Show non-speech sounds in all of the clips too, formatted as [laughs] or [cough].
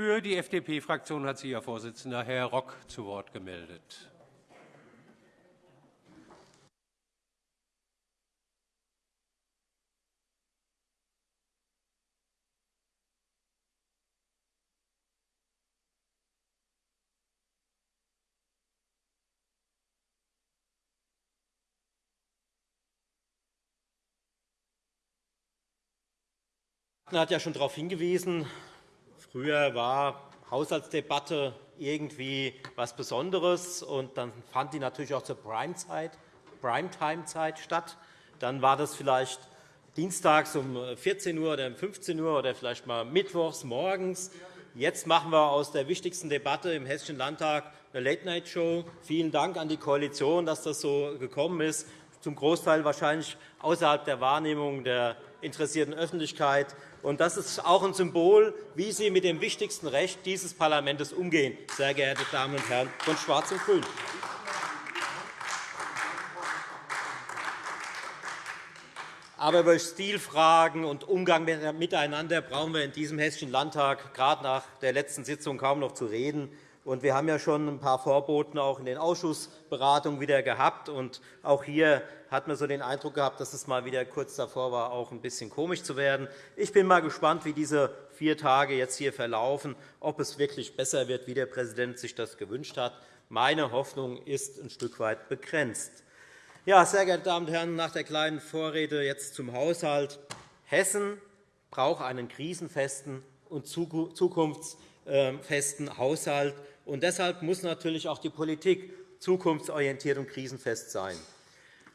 Für die FDP-Fraktion hat sich Ihr Vorsitzender, Herr Rock, zu Wort gemeldet. hat ja schon darauf hingewiesen, früher war Haushaltsdebatte irgendwie etwas Besonderes, und dann fand die natürlich auch zur Primetime-Zeit statt. Dann war das vielleicht dienstags um 14 Uhr oder um 15 Uhr oder vielleicht mal mittwochs morgens. Jetzt machen wir aus der wichtigsten Debatte im Hessischen Landtag eine Late-Night-Show. Vielen Dank an die Koalition, dass das so gekommen ist, zum Großteil wahrscheinlich außerhalb der Wahrnehmung der interessierten Öffentlichkeit. Und das ist auch ein Symbol, wie Sie mit dem wichtigsten Recht dieses Parlaments umgehen, sehr geehrte Damen und Herren von Schwarz und Grün. Aber über Stilfragen und Umgang miteinander brauchen wir in diesem Hessischen Landtag gerade nach der letzten Sitzung kaum noch zu reden. Und wir haben ja schon ein paar Vorboten auch in den Ausschussberatungen wieder gehabt. Und auch hier hat man so den Eindruck gehabt, dass es mal wieder kurz davor war, auch ein bisschen komisch zu werden. Ich bin mal gespannt, wie diese vier Tage jetzt hier verlaufen, ob es wirklich besser wird, wie der Präsident sich das gewünscht hat. Meine Hoffnung ist ein Stück weit begrenzt. Ja, sehr geehrte Damen und Herren, nach der kleinen Vorrede jetzt zum Haushalt. Hessen braucht einen krisenfesten und zukunftsfesten Haushalt. Und deshalb muss natürlich auch die Politik zukunftsorientiert und krisenfest sein.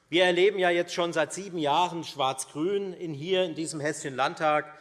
Wir erleben ja jetzt schon seit sieben Jahren Schwarz-Grün hier in diesem Hessischen Landtag.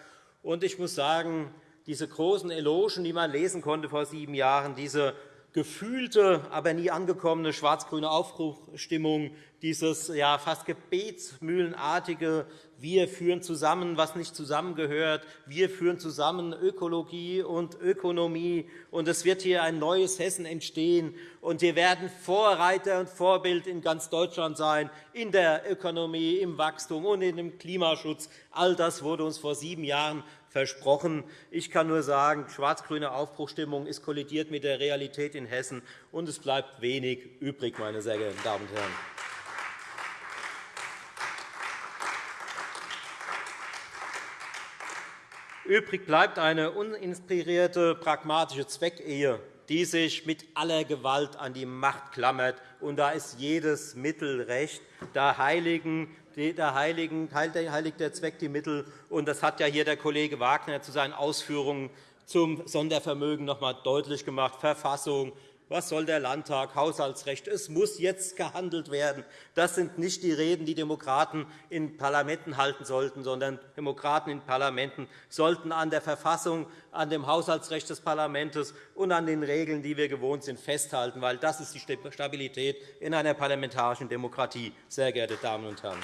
Und ich muss sagen, diese großen Elogen, die man lesen konnte vor sieben Jahren, diese gefühlte, aber nie angekommene schwarz-grüne Aufbruchstimmung, dieses ja, fast gebetsmühlenartige Wir führen zusammen, was nicht zusammengehört, wir führen zusammen Ökologie und Ökonomie, und es wird hier ein neues Hessen entstehen, und wir werden Vorreiter und Vorbild in ganz Deutschland sein, in der Ökonomie, im Wachstum und in dem Klimaschutz. All das wurde uns vor sieben Jahren versprochen. Ich kann nur sagen, schwarz-grüne Aufbruchstimmung ist kollidiert mit der Realität in Hessen, und es bleibt wenig übrig, meine sehr geehrten Damen und Herren. Übrig bleibt eine uninspirierte, pragmatische Zweckehe, die sich mit aller Gewalt an die Macht klammert. Und da ist jedes Mittel recht. Da heiligen der Heiligen, heiligt der Zweck die Mittel. Und das hat ja hier der Kollege Wagner zu seinen Ausführungen zum Sondervermögen noch einmal deutlich gemacht. Verfassung, was soll der Landtag? Haushaltsrecht. Es muss jetzt gehandelt werden. Das sind nicht die Reden, die Demokraten in Parlamenten halten sollten, sondern Demokraten in Parlamenten sollten an der Verfassung, an dem Haushaltsrecht des Parlaments und an den Regeln, die wir gewohnt sind, festhalten, weil das ist die Stabilität in einer parlamentarischen Demokratie, sehr geehrte Damen und Herren.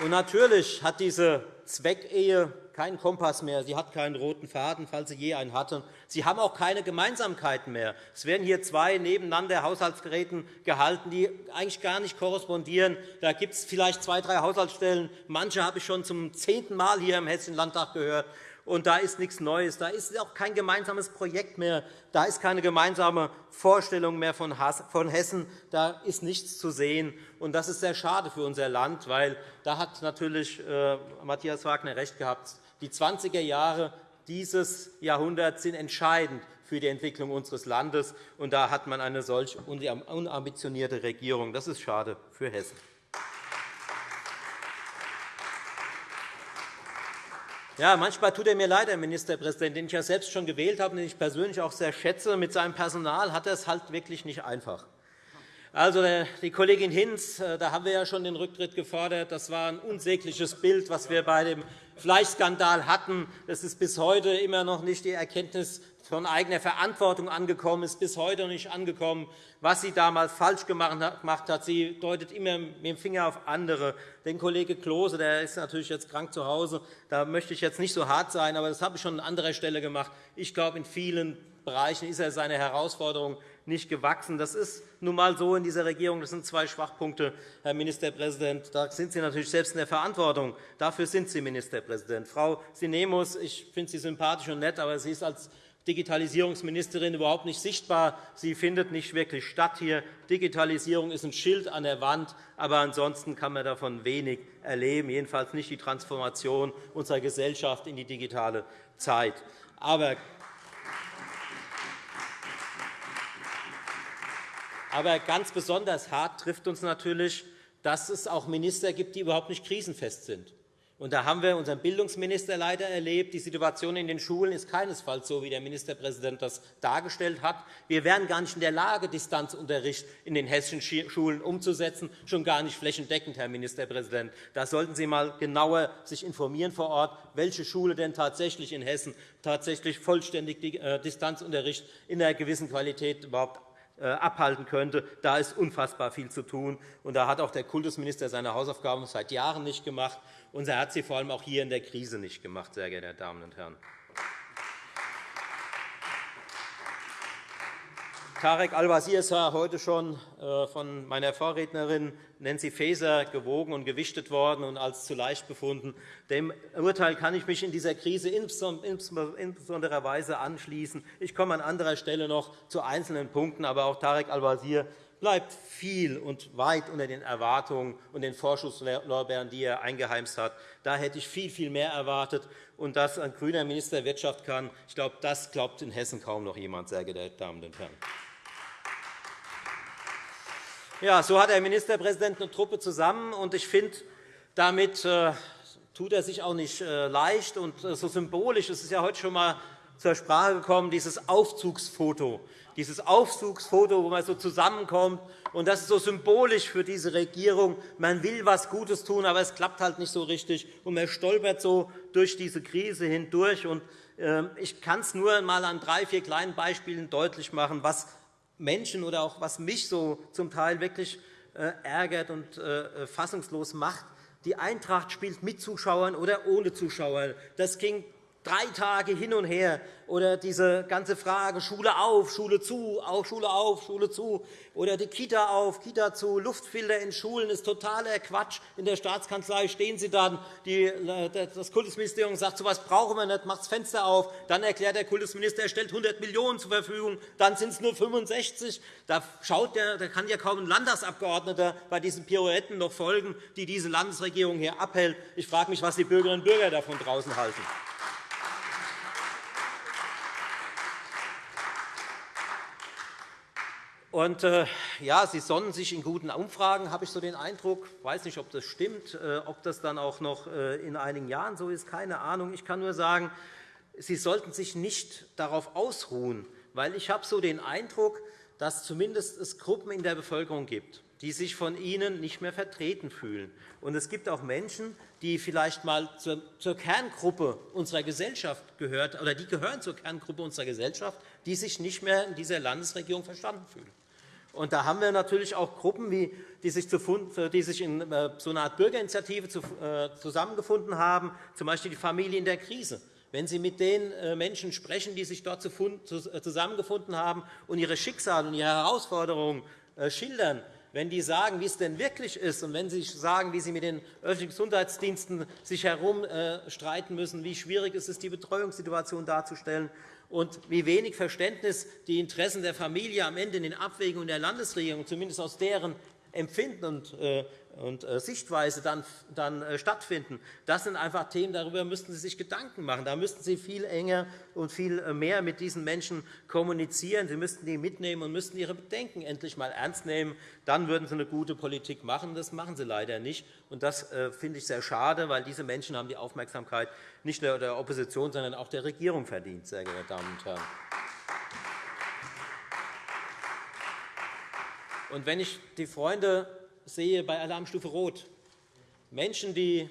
Und natürlich hat diese Zweckehe keinen Kompass mehr. Sie hat keinen roten Faden, falls sie je einen hatte. Sie haben auch keine Gemeinsamkeiten mehr. Es werden hier zwei nebeneinander Haushaltsgeräten gehalten, die eigentlich gar nicht korrespondieren. Da gibt es vielleicht zwei, drei Haushaltsstellen. Manche habe ich schon zum zehnten Mal hier im Hessischen Landtag gehört und da ist nichts Neues. Da ist auch kein gemeinsames Projekt mehr. Da ist keine gemeinsame Vorstellung mehr von Hessen. Da ist nichts zu sehen. Und das ist sehr schade für unser Land, weil da hat natürlich äh, Matthias Wagner recht gehabt. Die 20er Jahre dieses Jahrhunderts sind entscheidend für die Entwicklung unseres Landes. Und da hat man eine solch unambitionierte Regierung. Das ist schade für Hessen. Ja, manchmal tut er mir leid, Herr Ministerpräsident, den ich ja selbst schon gewählt habe und den ich persönlich auch sehr schätze. Mit seinem Personal hat er es halt wirklich nicht einfach. Also, die Kollegin Hinz, äh, da haben wir ja schon den Rücktritt gefordert. Das war ein unsägliches Bild, was wir bei dem Fleischskandal hatten. Es ist bis heute immer noch nicht die Erkenntnis von eigener Verantwortung angekommen, ist bis heute noch nicht angekommen, was sie damals falsch gemacht hat. Sie deutet immer mit dem Finger auf andere. Den Kollege Klose der ist natürlich jetzt krank zu Hause. Da möchte ich jetzt nicht so hart sein, aber das habe ich schon an anderer Stelle gemacht. Ich glaube, in vielen Bereichen ist er seiner Herausforderung nicht gewachsen. Das ist nun einmal so in dieser Regierung. Das sind zwei Schwachpunkte, Herr Ministerpräsident. Da sind Sie natürlich selbst in der Verantwortung. Dafür sind Sie Ministerpräsident. Frau Sinemus, ich finde Sie sympathisch und nett, aber sie ist als Digitalisierungsministerin überhaupt nicht sichtbar. Sie findet nicht wirklich statt hier. Digitalisierung ist ein Schild an der Wand, aber ansonsten kann man davon wenig erleben, jedenfalls nicht die Transformation unserer Gesellschaft in die digitale Zeit. Aber Aber ganz besonders hart trifft uns natürlich, dass es auch Minister gibt, die überhaupt nicht krisenfest sind. Und da haben wir unseren Bildungsminister leider erlebt. Die Situation in den Schulen ist keinesfalls so, wie der Ministerpräsident das dargestellt hat. Wir wären gar nicht in der Lage, Distanzunterricht in den hessischen Schulen umzusetzen, schon gar nicht flächendeckend, Herr Ministerpräsident. Da sollten Sie sich einmal genauer sich informieren vor Ort, welche Schule denn tatsächlich in Hessen tatsächlich vollständig äh, Distanzunterricht in einer gewissen Qualität überhaupt abhalten könnte. Da ist unfassbar viel zu tun. Und da hat auch der Kultusminister seine Hausaufgaben seit Jahren nicht gemacht. Und er hat sie vor allem auch hier in der Krise nicht gemacht, sehr geehrte Damen und Herren. Tarek Al-Wazir ist heute schon äh, von meiner Vorrednerin Nancy Faeser gewogen und gewichtet worden und als zu leicht befunden. Dem Urteil kann ich mich in dieser Krise insbesonderer Weise anschließen. Ich komme an anderer Stelle noch zu einzelnen Punkten, aber auch Tarek Al-Wazir bleibt viel und weit unter den Erwartungen und den Vorschusslorbeeren, die er eingeheimst hat. Da hätte ich viel, viel mehr erwartet. Und dass ein grüner Minister Wirtschaft kann, ich glaube, das glaubt in Hessen kaum noch jemand, sehr geehrte Damen und Herren. Ja, so hat der Ministerpräsident eine Truppe zusammen. und Ich finde, damit äh, tut er sich auch nicht äh, leicht und äh, so symbolisch. Es ist ja heute schon einmal zur Sprache gekommen, dieses Aufzugsfoto. Dieses Aufzugsfoto, wo man so zusammenkommt. Und das ist so symbolisch für diese Regierung. Man will etwas Gutes tun, aber es klappt halt nicht so richtig. Und man stolpert so durch diese Krise hindurch. Und ähm, ich kann es nur einmal an drei, vier kleinen Beispielen deutlich machen, was Menschen oder auch was mich so zum Teil wirklich äh, ärgert und äh, fassungslos macht. Die Eintracht spielt mit Zuschauern oder ohne Zuschauer. Das ging drei Tage hin und her. Oder diese ganze Frage Schule auf, Schule zu, auch Schule auf, Schule zu. Oder die Kita auf, Kita zu. Luftfilter in Schulen ist totaler Quatsch. In der Staatskanzlei stehen Sie dann. das Kultusministerium sagt, so etwas brauchen wir nicht, macht das Fenster auf. Dann erklärt der Kultusminister, er stellt 100 Millionen zur Verfügung. Dann sind es nur 65. Da, schaut der, da kann ja kaum ein Landtagsabgeordneter bei diesen Pirouetten noch folgen, die diese Landesregierung hier abhält. Ich frage mich, was die Bürgerinnen und Bürger davon draußen halten. Und, äh, ja, Sie sonnen sich in guten Umfragen, habe ich so den Eindruck. Ich weiß nicht, ob das stimmt, äh, ob das dann auch noch äh, in einigen Jahren so ist, keine Ahnung. Ich kann nur sagen, Sie sollten sich nicht darauf ausruhen, weil ich habe so den Eindruck, dass zumindest es Gruppen in der Bevölkerung gibt, die sich von Ihnen nicht mehr vertreten fühlen. Und es gibt auch Menschen, die vielleicht einmal zur Kerngruppe unserer Gesellschaft gehört, oder die gehören zur Kerngruppe unserer Gesellschaft, die sich nicht mehr in dieser Landesregierung verstanden fühlen. Und da haben wir natürlich auch Gruppen, die sich in äh, so einer Art Bürgerinitiative äh, zusammengefunden haben, z. B. die Familie in der Krise. Wenn Sie mit den äh, Menschen sprechen, die sich dort zusammengefunden haben und ihre Schicksale und ihre Herausforderungen schildern, wenn die sagen, wie es denn wirklich ist, und wenn sie sagen, wie sie mit den öffentlichen Gesundheitsdiensten sich herumstreiten müssen, wie schwierig es ist, die Betreuungssituation darzustellen, und wie wenig Verständnis die Interessen der Familie am Ende in den Abwägungen der Landesregierung, zumindest aus deren Empfinden und, äh, und äh, Sichtweise dann, äh, stattfinden. Das sind einfach Themen, darüber müssten Sie sich Gedanken machen. Da müssten Sie viel enger und viel mehr mit diesen Menschen kommunizieren. Sie müssten die mitnehmen und müssten ihre Bedenken endlich einmal ernst nehmen. Dann würden Sie eine gute Politik machen. Das machen Sie leider nicht. Und das finde ich sehr schade, weil diese Menschen haben die Aufmerksamkeit nicht nur der Opposition, sondern auch der Regierung verdient, sehr geehrte Damen und Herren. Und wenn ich die Freunde sehe bei Alarmstufe Rot, Menschen, die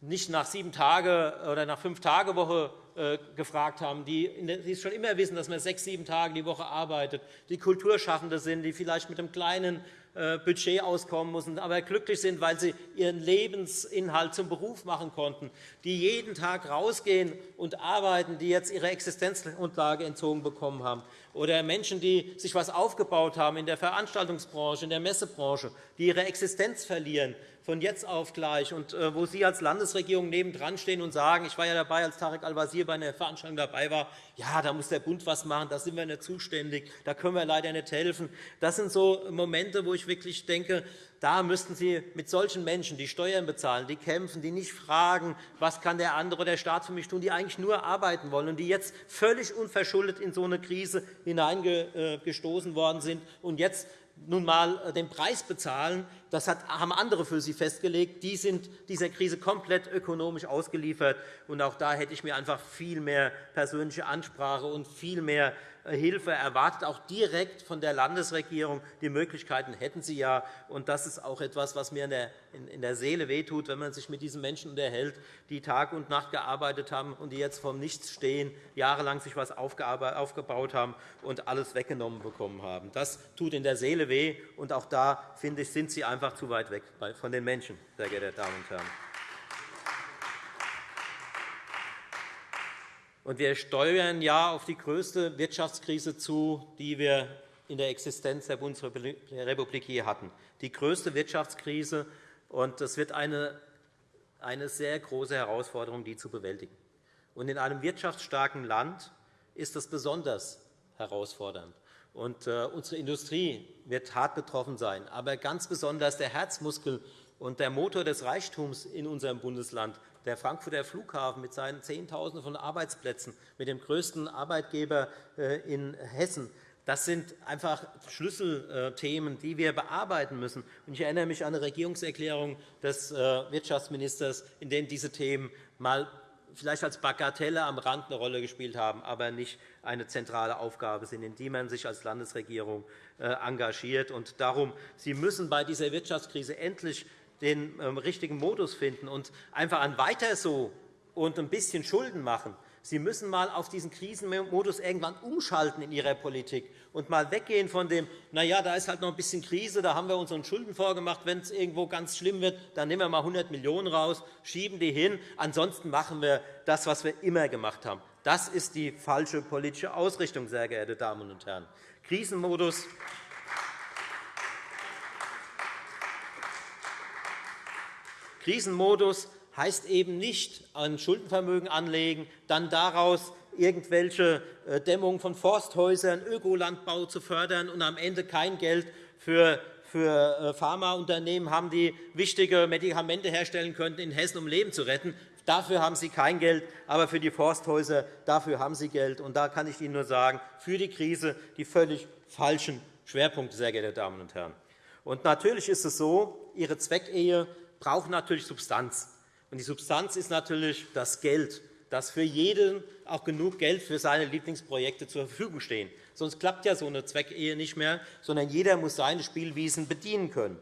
nicht nach sieben Tage oder nach fünf Tage Woche äh, gefragt haben, die schon immer wissen, dass man sechs, sieben Tage die Woche arbeitet, die Kulturschaffende sind, die vielleicht mit einem kleinen Budget auskommen müssen, aber glücklich sind, weil sie ihren Lebensinhalt zum Beruf machen konnten, die jeden Tag rausgehen und arbeiten, die jetzt ihre Existenzgrundlage entzogen bekommen haben, oder Menschen, die sich etwas aufgebaut haben in der Veranstaltungsbranche, in der Messebranche, die ihre Existenz verlieren, von jetzt auf gleich, und äh, wo Sie als Landesregierung nebendran stehen und sagen, ich war ja dabei, als Tarek Al-Wazir bei einer Veranstaltung dabei war, ja, da muss der Bund etwas machen, da sind wir nicht zuständig, da können wir leider nicht helfen. Das sind so Momente, wo ich wirklich denke, da müssten Sie mit solchen Menschen, die Steuern bezahlen, die kämpfen, die nicht fragen, was kann der andere oder der Staat für mich tun, die eigentlich nur arbeiten wollen und die jetzt völlig unverschuldet in so eine Krise hineingestoßen worden sind und jetzt nun einmal äh, den Preis bezahlen, das haben andere für sie festgelegt. Die sind dieser Krise komplett ökonomisch ausgeliefert. Und auch da hätte ich mir einfach viel mehr persönliche Ansprache und viel mehr äh, Hilfe erwartet, auch direkt von der Landesregierung. Die Möglichkeiten hätten Sie ja. Und das ist auch etwas, was mir in der Seele wehtut, wenn man sich mit diesen Menschen unterhält, die Tag und Nacht gearbeitet haben und die jetzt vom Nichts stehen, jahrelang sich etwas aufgebaut haben und alles weggenommen bekommen haben. Das tut in der Seele weh. Und auch da, finde ich, sind Sie einfach zu weit weg von den Menschen, sehr geehrte Damen und Herren. Und wir steuern ja auf die größte Wirtschaftskrise zu, die wir in der Existenz der Bundesrepublik je hatten. Die größte Wirtschaftskrise. Und es wird eine, eine sehr große Herausforderung, die zu bewältigen. Und in einem wirtschaftsstarken Land ist das besonders herausfordernd. Und, äh, unsere Industrie wird hart betroffen sein, aber ganz besonders der Herzmuskel und der Motor des Reichtums in unserem Bundesland. Der Frankfurter Flughafen mit seinen Zehntausenden von Arbeitsplätzen, mit dem größten Arbeitgeber äh, in Hessen, das sind einfach Schlüsselthemen, die wir bearbeiten müssen. Ich erinnere mich an eine Regierungserklärung des äh, Wirtschaftsministers, in der diese Themen mal vielleicht als Bagatelle am Rand eine Rolle gespielt haben, aber nicht eine zentrale Aufgabe sind, in die man sich als Landesregierung äh, engagiert. Und darum, Sie müssen bei dieser Wirtschaftskrise endlich den ähm, richtigen Modus finden und einfach ein Weiter so und ein bisschen Schulden machen. Sie müssen einmal auf diesen Krisenmodus irgendwann umschalten in Ihrer Politik und einmal weggehen von dem, na ja, da ist halt noch ein bisschen Krise, da haben wir unseren Schulden vorgemacht, wenn es irgendwo ganz schlimm wird, dann nehmen wir einmal 100 Millionen € raus, schieben die hin, ansonsten machen wir das, was wir immer gemacht haben. Das ist die falsche politische Ausrichtung, sehr geehrte Damen und Herren. Krisenmodus Krisenmodus heißt eben nicht ein Schuldenvermögen anlegen, dann daraus irgendwelche äh, Dämmung von Forsthäusern, Ökolandbau zu fördern und am Ende kein Geld für äh, Pharmaunternehmen haben, die wichtige Medikamente herstellen könnten in Hessen, um Leben zu retten. Dafür haben Sie kein Geld, aber für die Forsthäuser dafür haben Sie Geld. Und da kann ich Ihnen nur sagen, für die Krise die völlig falschen Schwerpunkte, sehr geehrte Damen und Herren. Und natürlich ist es so, Ihre Zweckehe braucht natürlich Substanz. Die Substanz ist natürlich das Geld, dass für jeden auch genug Geld für seine Lieblingsprojekte zur Verfügung stehen. Sonst klappt ja so eine Zweckehe nicht mehr, sondern jeder muss seine Spielwiesen bedienen können.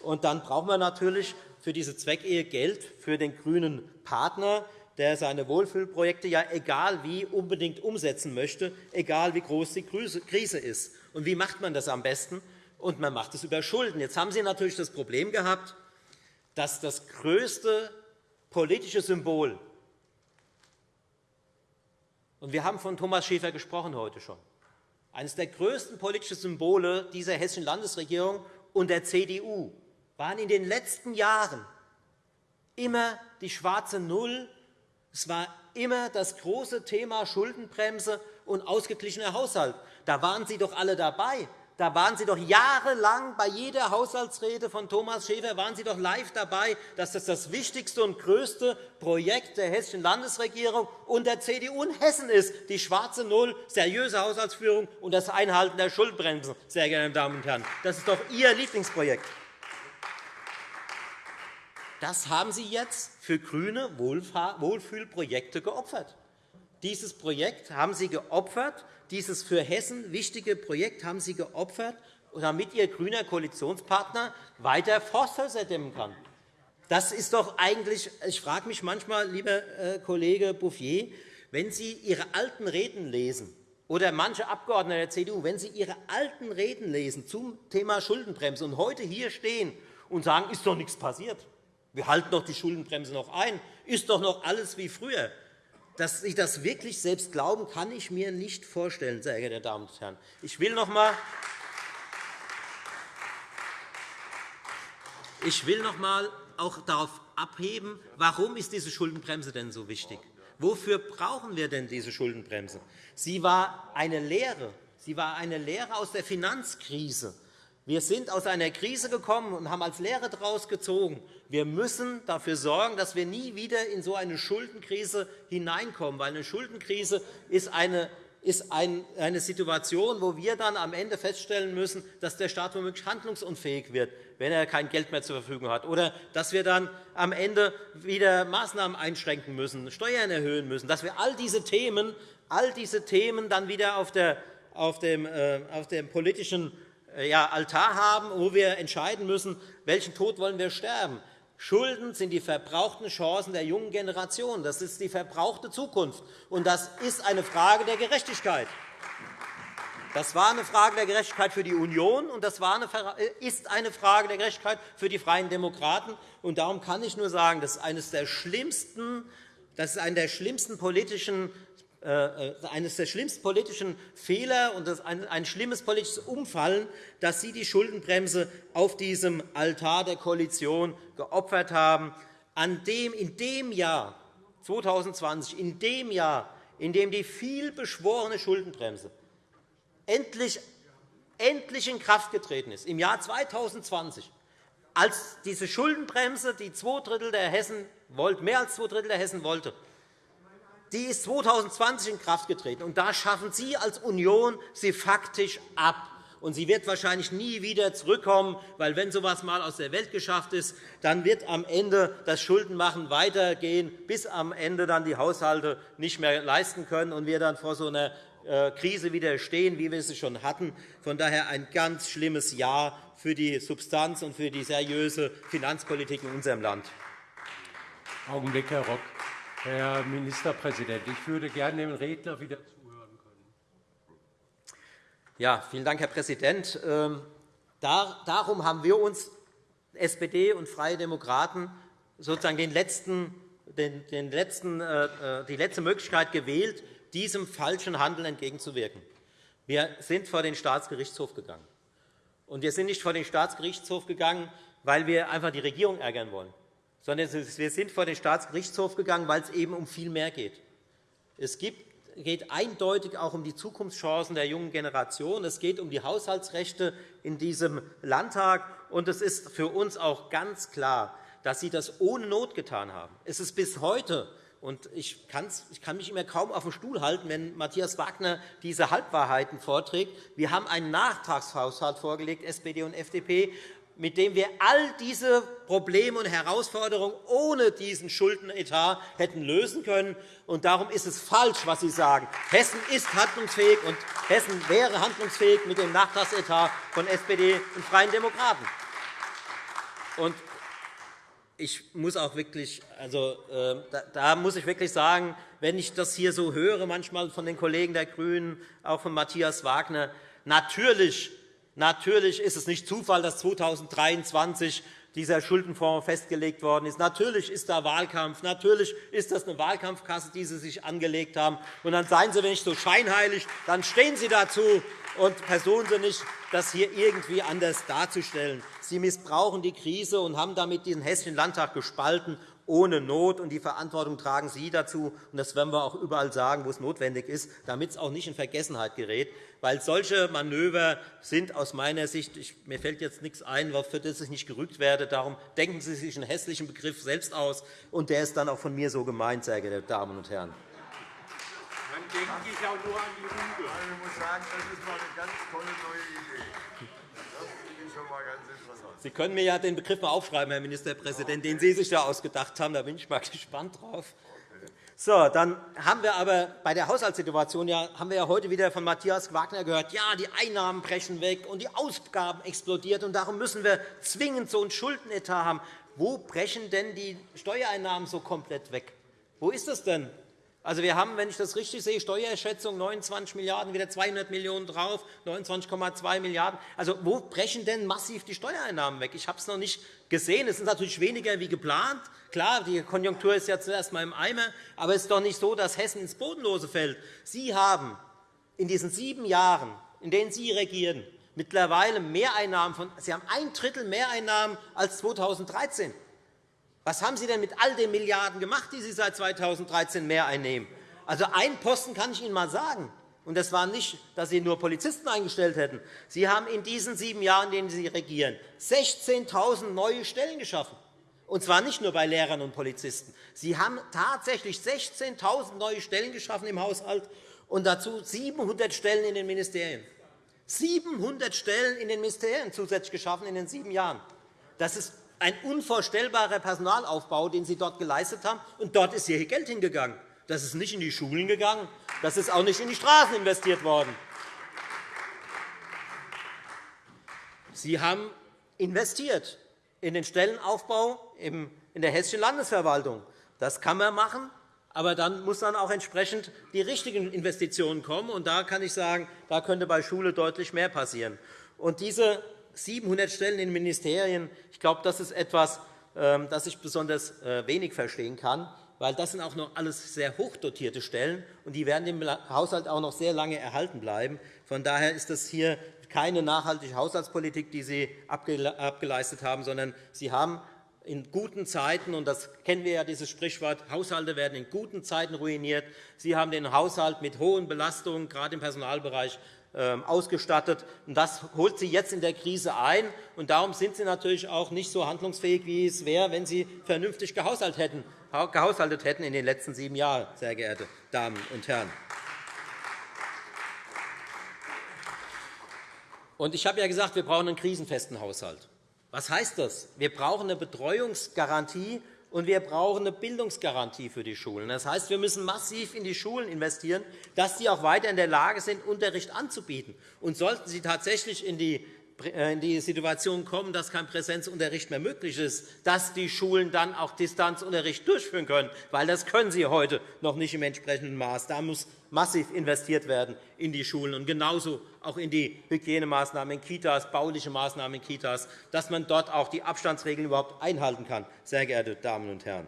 Und dann braucht man natürlich für diese Zweckehe Geld für den grünen Partner, der seine Wohlfühlprojekte ja egal wie unbedingt umsetzen möchte, egal wie groß die Krise ist. Und wie macht man das am besten? Und man macht es über Schulden. Jetzt haben Sie natürlich das Problem gehabt, dass das größte politische Symbol, und wir haben von Thomas Schäfer gesprochen heute schon, eines der größten politischen Symbole dieser hessischen Landesregierung und der CDU waren in den letzten Jahren immer die schwarze Null. Es war immer das große Thema Schuldenbremse und ausgeglichener Haushalt. Da waren Sie doch alle dabei. Da waren Sie doch jahrelang bei jeder Haushaltsrede von Thomas Schäfer waren Sie doch live dabei, dass das das wichtigste und größte Projekt der hessischen Landesregierung und der CDU in Hessen ist, die schwarze Null, seriöse Haushaltsführung und das Einhalten der Schuldbremse, sehr geehrte Damen und Herren. Das ist doch Ihr Lieblingsprojekt. Das haben Sie jetzt für grüne Wohlfühlprojekte geopfert. Dieses Projekt haben Sie geopfert, dieses für Hessen wichtige Projekt haben Sie geopfert, damit Ihr grüner Koalitionspartner weiter Forsthäuser dämmen kann. Das ist doch eigentlich, ich frage mich manchmal, lieber äh, Kollege Bouffier, wenn Sie Ihre alten Reden lesen, oder manche Abgeordnete der CDU, wenn sie ihre alten Reden lesen zum Thema Schuldenbremse und heute hier stehen und sagen, ist doch nichts passiert, wir halten doch die Schuldenbremse noch ein, ist doch noch alles wie früher. Dass Sie das wirklich selbst glauben, kann ich mir nicht vorstellen, sehr geehrte Damen und Herren. Ich will noch einmal ich will noch einmal auch darauf abheben, warum ist diese Schuldenbremse denn so wichtig? Wofür brauchen wir denn diese Schuldenbremse? Sie war eine Lehre. Sie war eine Lehre aus der Finanzkrise. Wir sind aus einer Krise gekommen und haben als Lehre daraus gezogen. Wir müssen dafür sorgen, dass wir nie wieder in so eine Schuldenkrise hineinkommen, weil eine Schuldenkrise ist eine ist eine Situation, wo wir dann am Ende feststellen müssen, dass der Staat womöglich handlungsunfähig wird, wenn er kein Geld mehr zur Verfügung hat, oder dass wir dann am Ende wieder Maßnahmen einschränken müssen, Steuern erhöhen müssen, dass wir all diese Themen, all diese Themen dann wieder auf, der, auf, dem, äh, auf dem politischen Altar haben, wo wir entscheiden müssen, welchen Tod wollen wir sterben. Schulden sind die verbrauchten Chancen der jungen Generation. Das ist die verbrauchte Zukunft. Und das ist eine Frage der Gerechtigkeit. Das war eine Frage der Gerechtigkeit für die Union, und das äh, ist eine Frage der Gerechtigkeit für die Freien Demokraten. Und darum kann ich nur sagen, das ist eines der schlimmsten das ist eine der schlimmsten politischen äh, äh, eines der schlimmsten politischen Fehler und ein schlimmes politisches Umfallen, dass Sie die Schuldenbremse auf diesem Altar der Koalition geopfert haben, an dem in dem Jahr 2020, in dem Jahr, in dem die vielbeschworene Schuldenbremse endlich, endlich in Kraft getreten ist, im Jahr 2020, als diese Schuldenbremse, die zwei Drittel der Hessen mehr als zwei Drittel der Hessen wollte, die ist 2020 in Kraft getreten. Und da schaffen Sie als Union sie faktisch ab. Und sie wird wahrscheinlich nie wieder zurückkommen, weil wenn so etwas einmal aus der Welt geschafft ist, dann wird am Ende das Schuldenmachen weitergehen, bis am Ende dann die Haushalte nicht mehr leisten können und wir dann vor so einer äh, Krise wieder stehen, wie wir sie schon hatten. Von daher ein ganz schlimmes Jahr für die Substanz und für die seriöse Finanzpolitik in unserem Land. Augenblick, Herr Rock. Herr Ministerpräsident, ich würde gerne dem Redner wieder zuhören können. Ja, vielen Dank, Herr Präsident. Ähm, darum haben wir uns, SPD und Freie Demokraten, sozusagen den letzten, den, letzten, äh, äh, die letzte Möglichkeit gewählt, diesem falschen Handeln entgegenzuwirken. Wir sind vor den Staatsgerichtshof gegangen. Und wir sind nicht vor den Staatsgerichtshof gegangen, weil wir einfach die Regierung ärgern wollen sondern wir sind vor den Staatsgerichtshof gegangen, weil es eben um viel mehr geht. Es geht eindeutig auch um die Zukunftschancen der jungen Generation. Es geht um die Haushaltsrechte in diesem Landtag. Und es ist für uns auch ganz klar, dass Sie das ohne Not getan haben. Es ist bis heute und ich, kann mich immer kaum auf den Stuhl halten, wenn Matthias Wagner diese Halbwahrheiten vorträgt. Wir haben einen Nachtragshaushalt vorgelegt, SPD und FDP, mit dem wir all diese Probleme und Herausforderungen ohne diesen Schuldenetat hätten lösen können. Und darum ist es falsch, was Sie sagen. Hessen ist handlungsfähig, und Hessen wäre handlungsfähig mit dem Nachtragsetat von SPD und Freien Demokraten. Und ich muss auch wirklich, also, äh, da, muss ich wirklich sagen, wenn ich das hier so höre, manchmal von den Kollegen der GRÜNEN, auch von Matthias Wagner, natürlich Natürlich ist es nicht Zufall, dass 2023 dieser Schuldenfonds festgelegt worden ist. Natürlich ist da Wahlkampf. Natürlich ist das eine Wahlkampfkasse, die Sie sich angelegt haben. Und dann seien Sie nicht so scheinheilig. Dann stehen Sie dazu und versuchen Sie nicht, das hier irgendwie anders darzustellen. Sie missbrauchen die Krise und haben damit den Hessischen Landtag gespalten ohne Not. Und die Verantwortung tragen Sie dazu. Und das werden wir auch überall sagen, wo es notwendig ist, damit es auch nicht in Vergessenheit gerät weil solche Manöver sind aus meiner Sicht, ich, mir fällt jetzt nichts ein, für das ich nicht gerügt werde. Darum denken Sie sich einen hässlichen Begriff selbst aus, und der ist dann auch von mir so gemeint, sehr geehrte Damen und Herren. Dann denke ich auch nur an die Rüge. Also ich muss sagen, das ist mal eine ganz tolle neue Idee. Das finde ich schon mal ganz. Sie können mir ja den Begriff mal aufschreiben, Herr Ministerpräsident, den Sie sich da ausgedacht haben. Da bin ich mal [laughs] gespannt drauf. So, dann haben wir aber bei der Haushaltssituation ja, haben wir ja heute wieder von Matthias Wagner gehört, ja, die Einnahmen brechen weg und die Ausgaben explodiert, und darum müssen wir zwingend so einen Schuldenetat haben. Wo brechen denn die Steuereinnahmen so komplett weg? Wo ist das denn? Also, wir haben, wenn ich das richtig sehe, Steuerschätzung 29 Milliarden €, wieder 200 Millionen € drauf, 29,2 Milliarden €. Also, wo brechen denn massiv die Steuereinnahmen weg? Ich habe es noch nicht gesehen. Es ist natürlich weniger wie geplant. Klar, die Konjunktur ist ja zuerst einmal im Eimer, aber es ist doch nicht so, dass Hessen ins Bodenlose fällt. Sie haben in diesen sieben Jahren, in denen Sie regieren, mittlerweile Mehreinnahmen von, Sie haben ein Drittel Mehreinnahmen als 2013. Was haben Sie denn mit all den Milliarden gemacht, die Sie seit 2013 mehr einnehmen? Also ein Posten kann ich Ihnen einmal sagen. Und das war nicht, dass Sie nur Polizisten eingestellt hätten. Sie haben in diesen sieben Jahren, in denen Sie regieren, 16.000 neue Stellen geschaffen. Und zwar nicht nur bei Lehrern und Polizisten. Sie haben tatsächlich 16.000 neue Stellen geschaffen im Haushalt und dazu 700 Stellen in den Ministerien. 700 Stellen in den Ministerien zusätzlich geschaffen in den sieben Jahren. Das ist ein unvorstellbarer Personalaufbau, den Sie dort geleistet haben. Und dort ist Ihr Geld hingegangen. Das ist nicht in die Schulen gegangen. Das ist auch nicht in die Straßen investiert worden. Sie haben investiert in den Stellenaufbau in der hessischen Landesverwaltung. Das kann man machen, aber dann muss dann auch entsprechend die richtigen Investitionen kommen. Und da kann ich sagen, da könnte bei Schule deutlich mehr passieren. Und diese 700 Stellen in Ministerien. Ich glaube, das ist etwas, ähm, das ich besonders äh, wenig verstehen kann, weil das sind auch noch alles sehr hochdotierte Stellen, und die werden im Haushalt auch noch sehr lange erhalten bleiben. Von daher ist das hier keine nachhaltige Haushaltspolitik, die Sie abgeleistet haben, sondern Sie haben in guten Zeiten, und das kennen wir ja, dieses Sprichwort, Haushalte werden in guten Zeiten ruiniert. Sie haben den Haushalt mit hohen Belastungen, gerade im Personalbereich, ausgestattet. Das holt Sie jetzt in der Krise ein. Und darum sind Sie natürlich auch nicht so handlungsfähig, wie es wäre, wenn Sie vernünftig gehaushaltet hätten in den letzten sieben Jahren, sehr geehrte Damen und Herren. Ich habe ja gesagt, wir brauchen einen krisenfesten Haushalt. Was heißt das? Wir brauchen eine Betreuungsgarantie und wir brauchen eine Bildungsgarantie für die Schulen. Das heißt, wir müssen massiv in die Schulen investieren, dass sie auch weiter in der Lage sind, Unterricht anzubieten. Und sollten sie tatsächlich in die äh, in die Situation kommen, dass kein Präsenzunterricht mehr möglich ist, dass die Schulen dann auch Distanzunterricht durchführen können, weil das können sie heute noch nicht im entsprechenden Maß. Da muss massiv investiert werden in die Schulen und genauso auch in die Hygienemaßnahmen in Kitas, bauliche Maßnahmen in Kitas, dass man dort auch die Abstandsregeln überhaupt einhalten kann, sehr geehrte Damen und Herren.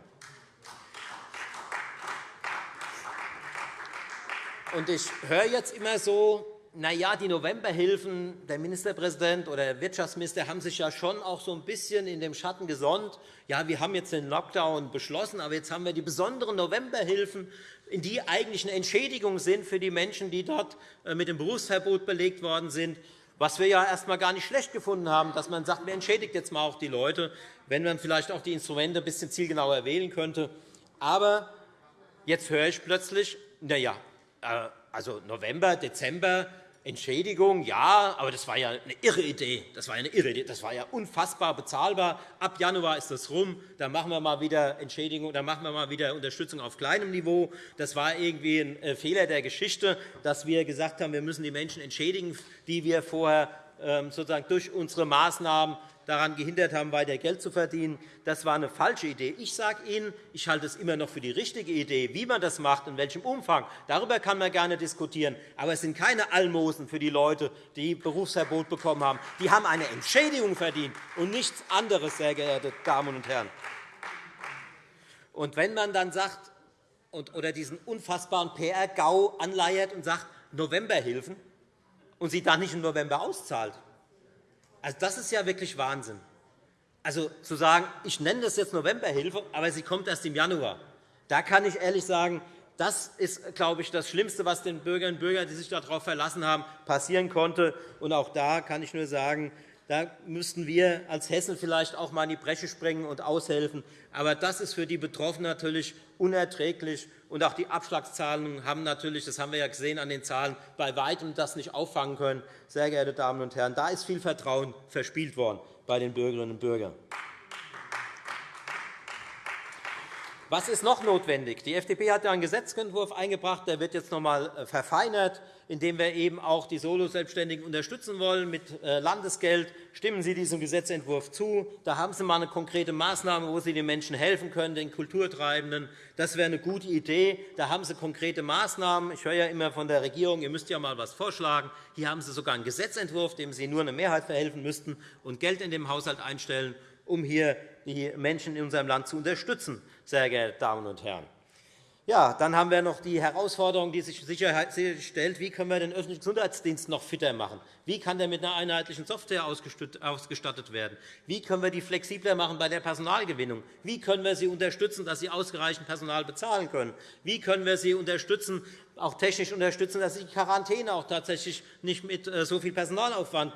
Ich höre jetzt immer so, na ja, die Novemberhilfen, der Ministerpräsident oder der Wirtschaftsminister haben sich ja schon auch so ein bisschen in dem Schatten gesonnt. Ja, wir haben jetzt den Lockdown beschlossen, aber jetzt haben wir die besonderen Novemberhilfen, in die eigentlich eine Entschädigung sind für die Menschen, die dort äh, mit dem Berufsverbot belegt worden sind. Was wir ja erst einmal gar nicht schlecht gefunden haben, dass man sagt, man entschädigt jetzt mal auch die Leute, wenn man vielleicht auch die Instrumente ein bisschen zielgenauer wählen könnte. Aber jetzt höre ich plötzlich, na ja, äh, also November, Dezember, Entschädigung, ja, aber das war ja eine irre Idee. Das war, eine irre Idee. Das war ja unfassbar bezahlbar. Ab Januar ist das rum. Da machen wir mal wieder Entschädigung, da machen wir mal wieder Unterstützung auf kleinem Niveau. Das war irgendwie ein äh, Fehler der Geschichte, dass wir gesagt haben, wir müssen die Menschen entschädigen, die wir vorher ähm, sozusagen durch unsere Maßnahmen daran gehindert haben, weiter Geld zu verdienen. Das war eine falsche Idee. Ich sage Ihnen, ich halte es immer noch für die richtige Idee. Wie man das macht, in welchem Umfang, darüber kann man gerne diskutieren. Aber es sind keine Almosen für die Leute, die Berufsverbot bekommen haben. Die haben eine Entschädigung verdient und nichts anderes, sehr geehrte Damen und Herren. Und wenn man dann sagt, oder diesen unfassbaren PR-GAU anleiert und sagt, Novemberhilfen, und sie dann nicht im November auszahlt, also, das ist ja wirklich Wahnsinn. Also zu sagen, ich nenne das jetzt Novemberhilfe, aber sie kommt erst im Januar. Da kann ich ehrlich sagen, das ist, glaube ich, das Schlimmste, was den Bürgerinnen und Bürgern, die sich darauf verlassen haben, passieren konnte. Und auch da kann ich nur sagen, da müssten wir als Hessen vielleicht auch einmal in die Bresche springen und aushelfen. Aber das ist für die Betroffenen natürlich unerträglich. Und auch die Abschlagszahlungen haben natürlich, das haben wir ja gesehen an den Zahlen, bei weitem das nicht auffangen können. Sehr geehrte Damen und Herren, da ist viel Vertrauen verspielt worden bei den Bürgerinnen und Bürgern. Was ist noch notwendig? Die FDP hat einen Gesetzentwurf eingebracht, der wird jetzt noch einmal äh, verfeinert, indem wir eben auch die Soloselbstständigen unterstützen wollen mit äh, Landesgeld. Stimmen Sie diesem Gesetzentwurf zu. Da haben Sie einmal eine konkrete Maßnahme, wo Sie den Menschen helfen können, den Kulturtreibenden. Das wäre eine gute Idee. Da haben Sie konkrete Maßnahmen. Ich höre ja immer von der Regierung, ihr müsst ja einmal etwas vorschlagen. Hier haben Sie sogar einen Gesetzentwurf, dem Sie nur eine Mehrheit verhelfen müssten und Geld in dem Haushalt einstellen, um hier die Menschen in unserem Land zu unterstützen sehr geehrte Damen und Herren. Ja, dann haben wir noch die Herausforderung, die sich sicher stellt, wie können wir den öffentlichen Gesundheitsdienst noch fitter machen? Wie kann der mit einer einheitlichen Software ausgestattet werden? Wie können wir die flexibler machen bei der Personalgewinnung? Wie können wir sie unterstützen, dass sie ausreichend Personal bezahlen können? Wie können wir sie unterstützen, auch technisch unterstützen, dass sie die Quarantäne auch tatsächlich nicht mit äh, so viel Personalaufwand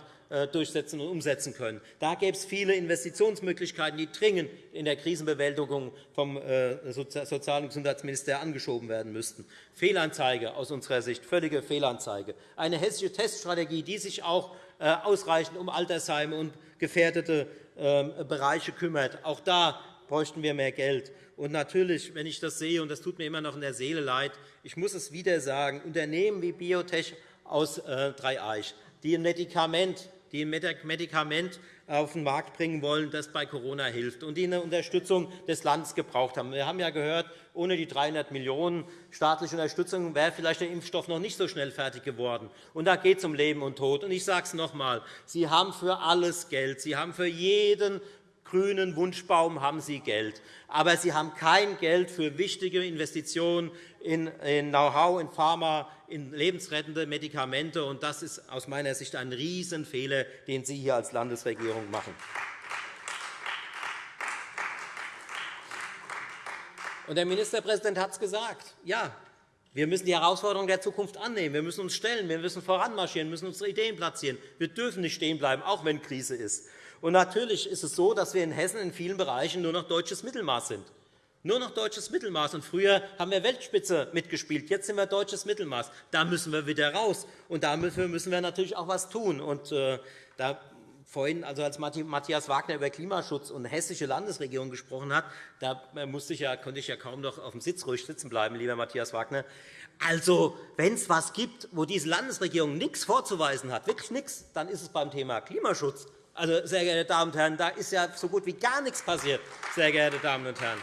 durchsetzen und umsetzen können. Da gäbe es viele Investitionsmöglichkeiten, die dringend in der Krisenbewältigung vom äh, Sozial- und Gesundheitsminister angeschoben werden müssten. Fehlanzeige aus unserer Sicht, völlige Fehlanzeige. Eine hessische Teststrategie, die sich auch äh, ausreichend um Altersheime und gefährdete ähm, Bereiche kümmert. Auch da bräuchten wir mehr Geld. Und natürlich, wenn ich das sehe, und das tut mir immer noch in der Seele leid, ich muss es wieder sagen, Unternehmen wie Biotech aus Dreieich, die ein Medikament die ein Medikament auf den Markt bringen wollen, das bei Corona hilft und die eine Unterstützung des Landes gebraucht haben. Wir haben ja gehört, ohne die 300 Millionen € staatliche Unterstützung wäre vielleicht der Impfstoff noch nicht so schnell fertig geworden. Und da geht es um Leben und Tod. Und ich sage es noch einmal. Sie haben für alles Geld. Sie haben für jeden grünen Wunschbaum haben Sie Geld. Aber Sie haben kein Geld für wichtige Investitionen in Know-how, in Pharma, in lebensrettende Medikamente. Und das ist aus meiner Sicht ein Riesenfehler, den Sie hier als Landesregierung machen. Der Ministerpräsident hat es gesagt. Ja, wir müssen die Herausforderungen der Zukunft annehmen. Wir müssen uns stellen, wir müssen voranmarschieren, wir müssen unsere Ideen platzieren. Wir dürfen nicht stehen bleiben, auch wenn Krise ist. Und natürlich ist es so, dass wir in Hessen in vielen Bereichen nur noch deutsches Mittelmaß sind. Nur noch deutsches Mittelmaß. Und früher haben wir Weltspitze mitgespielt. Jetzt sind wir deutsches Mittelmaß. Da müssen wir wieder raus. Und dafür müssen wir natürlich auch etwas tun. Und, äh, da vorhin, also als Matthias Wagner über Klimaschutz und hessische Landesregierung gesprochen hat, da musste ich ja, konnte ich ja kaum noch auf dem Sitz ruhig sitzen bleiben, lieber Matthias Wagner. Also, wenn es etwas gibt, wo diese Landesregierung nichts vorzuweisen hat, wirklich nichts, dann ist es beim Thema Klimaschutz. Also, sehr geehrte Damen und Herren, da ist ja so gut wie gar nichts passiert, sehr geehrte Damen und Herren.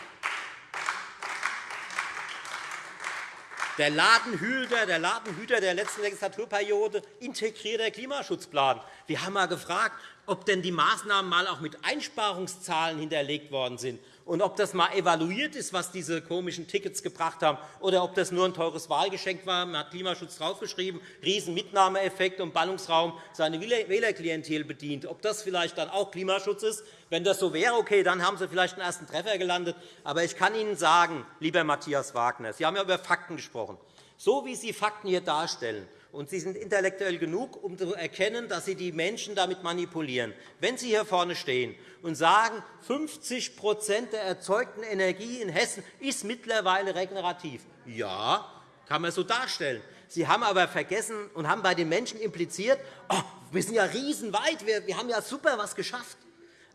Der Ladenhüter, der Ladenhüter der letzten Legislaturperiode integrierter Klimaschutzplan. Wir haben einmal gefragt, ob denn die Maßnahmen mal auch mit Einsparungszahlen hinterlegt worden sind und ob das einmal evaluiert ist, was diese komischen Tickets gebracht haben, oder ob das nur ein teures Wahlgeschenk war. Man hat Klimaschutz draufgeschrieben, Riesenmitnahmeeffekt und Ballungsraum seine Wählerklientel bedient. Ob das vielleicht dann auch Klimaschutz ist, wenn das so wäre, okay, dann haben Sie vielleicht einen ersten Treffer gelandet. Aber ich kann Ihnen sagen, lieber Matthias Wagner, Sie haben ja über Fakten gesprochen. So wie Sie Fakten hier darstellen, und Sie sind intellektuell genug, um zu erkennen, dass Sie die Menschen damit manipulieren. Wenn Sie hier vorne stehen und sagen, 50% der erzeugten Energie in Hessen ist mittlerweile regenerativ, ja, kann man so darstellen. Sie haben aber vergessen und haben bei den Menschen impliziert, oh, wir sind ja riesenweit, wir haben ja super was geschafft.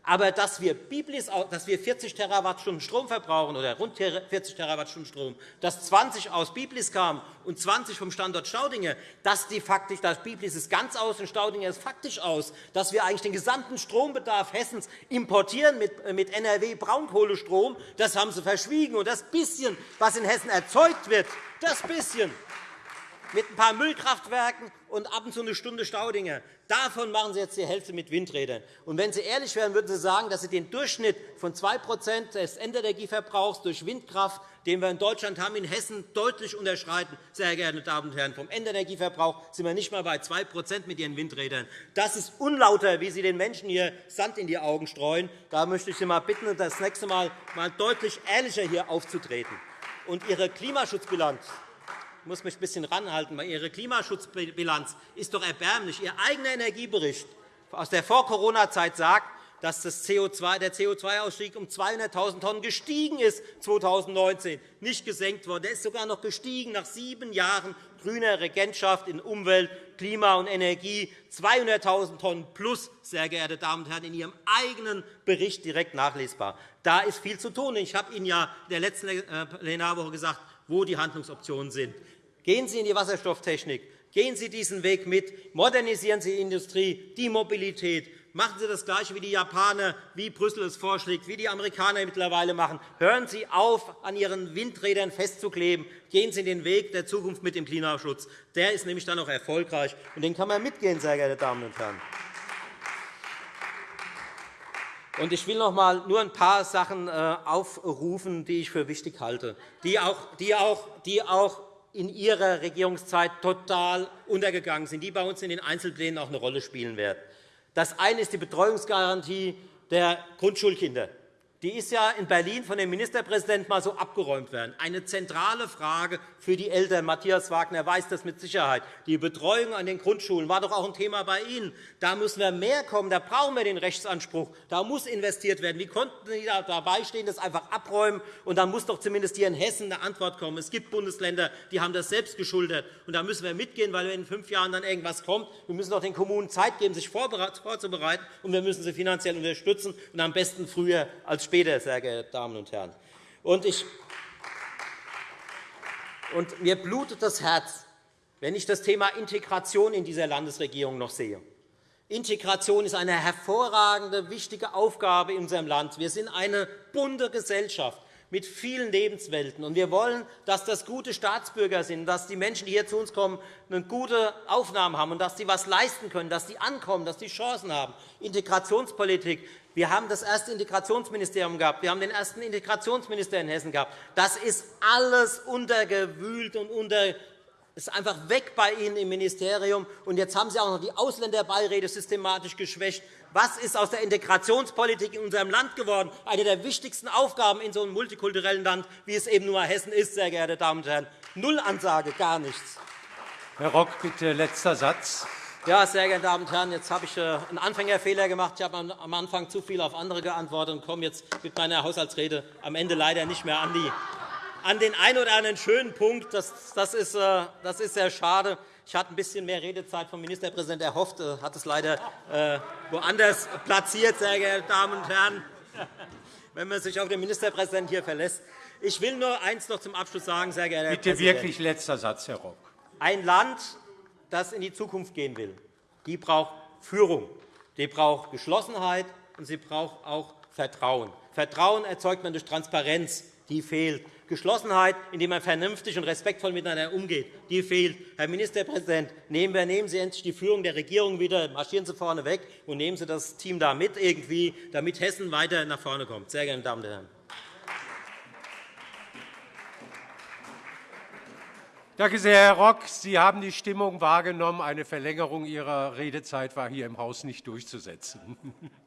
Aber dass wir, Biblis, dass wir 40 Terawattstunden Strom verbrauchen oder rund 40 Terawattstunden Strom, dass 20 aus Biblis kamen und 20 vom Standort Staudinger, dass die faktisch, das Biblis ist ganz aus und Staudinger ist faktisch aus, dass wir eigentlich den gesamten Strombedarf Hessens importieren mit, NRW Braunkohlestrom, das haben Sie verschwiegen. Und das bisschen, was in Hessen erzeugt wird, das bisschen, mit ein paar Müllkraftwerken und ab und zu eine Stunde Staudinger. Davon machen Sie jetzt die Hälfte mit Windrädern. Und wenn Sie ehrlich wären, würden Sie sagen, dass Sie den Durchschnitt von 2% des Endenergieverbrauchs durch Windkraft, den wir in Deutschland haben, in Hessen deutlich unterschreiten. Sehr geehrte Damen und Herren, vom Endenergieverbrauch sind wir nicht einmal bei 2% mit Ihren Windrädern. Das ist unlauter, wie Sie den Menschen hier Sand in die Augen streuen. Da möchte ich Sie mal bitten, das nächste Mal deutlich ehrlicher hier aufzutreten. Und Ihre Klimaschutzbilanz muss mich ein bisschen ranhalten, weil Ihre Klimaschutzbilanz ist doch erbärmlich. Ihr eigener Energiebericht aus der Vor-Corona-Zeit sagt, dass das CO2, der CO2-Ausstieg um 200.000 Tonnen gestiegen ist 2019, nicht gesenkt worden. Der ist sogar noch gestiegen nach sieben Jahren grüner Regentschaft in Umwelt, Klima und Energie. 200.000 Tonnen plus, sehr geehrte Damen und Herren, in Ihrem eigenen Bericht direkt nachlesbar. Da ist viel zu tun. Ich habe Ihnen ja in der letzten äh, Plenarwoche gesagt, wo die Handlungsoptionen sind. Gehen Sie in die Wasserstofftechnik. Gehen Sie diesen Weg mit. Modernisieren Sie die Industrie, die Mobilität. Machen Sie das Gleiche wie die Japaner, wie Brüssel es vorschlägt, wie die Amerikaner mittlerweile machen. Hören Sie auf, an Ihren Windrädern festzukleben. Gehen Sie den Weg der Zukunft mit dem Klimaschutz. Der ist nämlich dann auch erfolgreich, und den kann man mitgehen, sehr geehrte Damen und Herren. Ich will noch einmal nur ein paar Sachen äh, aufrufen, die ich für wichtig halte, die auch, die auch, die auch in Ihrer Regierungszeit total untergegangen sind, die bei uns in den Einzelplänen auch eine Rolle spielen werden. Das eine ist die Betreuungsgarantie der Grundschulkinder. Die ist ja in Berlin von dem Ministerpräsidenten mal so abgeräumt werden. Eine zentrale Frage für die Eltern. Matthias Wagner weiß das mit Sicherheit. Die Betreuung an den Grundschulen war doch auch ein Thema bei Ihnen. Da müssen wir mehr kommen. Da brauchen wir den Rechtsanspruch. Da muss investiert werden. Wie konnten Sie da dabei stehen, das einfach abräumen? Und dann muss doch zumindest hier in Hessen eine Antwort kommen. Es gibt Bundesländer, die haben das selbst geschuldet. Und da müssen wir mitgehen, weil in fünf Jahren dann irgendwas kommt. Wir müssen doch den Kommunen Zeit geben, sich vorzubereiten. Und wir müssen sie finanziell unterstützen, und am besten früher als später, sehr geehrte Damen und Herren. Und ich und mir blutet das Herz, wenn ich das Thema Integration in dieser Landesregierung noch sehe. Integration ist eine hervorragende, wichtige Aufgabe in unserem Land. Wir sind eine bunte Gesellschaft mit vielen Lebenswelten. Und wir wollen, dass das gute Staatsbürger sind, dass die Menschen, die hier zu uns kommen, eine gute Aufnahme haben und dass sie etwas leisten können, dass sie ankommen, dass sie Chancen haben. Integrationspolitik. Wir haben das erste Integrationsministerium gehabt. Wir haben den ersten Integrationsminister in Hessen gehabt. Das ist alles untergewühlt und unter ist einfach weg bei Ihnen im Ministerium. Und jetzt haben Sie auch noch die Ausländerbeiräte systematisch geschwächt. Was ist aus der Integrationspolitik in unserem Land geworden? Eine der wichtigsten Aufgaben in so einem multikulturellen Land, wie es eben nur Hessen ist, sehr geehrte Damen und Herren. Null Ansage, gar nichts. Herr Rock, bitte letzter Satz. Ja, sehr geehrte Damen und Herren, jetzt habe ich äh, einen Anfängerfehler gemacht. Ich habe am Anfang zu viel auf andere geantwortet und komme jetzt mit meiner Haushaltsrede am Ende leider nicht mehr an, die, an den einen oder anderen schönen Punkt. Das, das, ist, äh, das ist sehr schade. Ich hatte ein bisschen mehr Redezeit vom Ministerpräsidenten erhofft, äh, hat es leider äh, woanders platziert, sehr geehrte Damen und Herren, wenn man sich auf den Ministerpräsidenten hier verlässt. Ich will nur eines noch zum Abschluss sagen, sehr geehrter Bitte Herr Präsident. wirklich letzter Satz, Herr Rock. Ein Land, das in die Zukunft gehen will, die braucht Führung, die braucht Geschlossenheit und sie braucht auch Vertrauen. Vertrauen erzeugt man durch Transparenz, die fehlt. Geschlossenheit, indem man vernünftig und respektvoll miteinander umgeht, die fehlt. Herr Ministerpräsident, nehmen, wir, nehmen Sie endlich die Führung der Regierung wieder, marschieren Sie vorne weg und nehmen Sie das Team da mit, irgendwie, damit Hessen weiter nach vorne kommt. Sehr geehrte Damen und Herren. Danke sehr, Herr Rock. Sie haben die Stimmung wahrgenommen. Eine Verlängerung Ihrer Redezeit war hier im Haus nicht durchzusetzen. [laughs]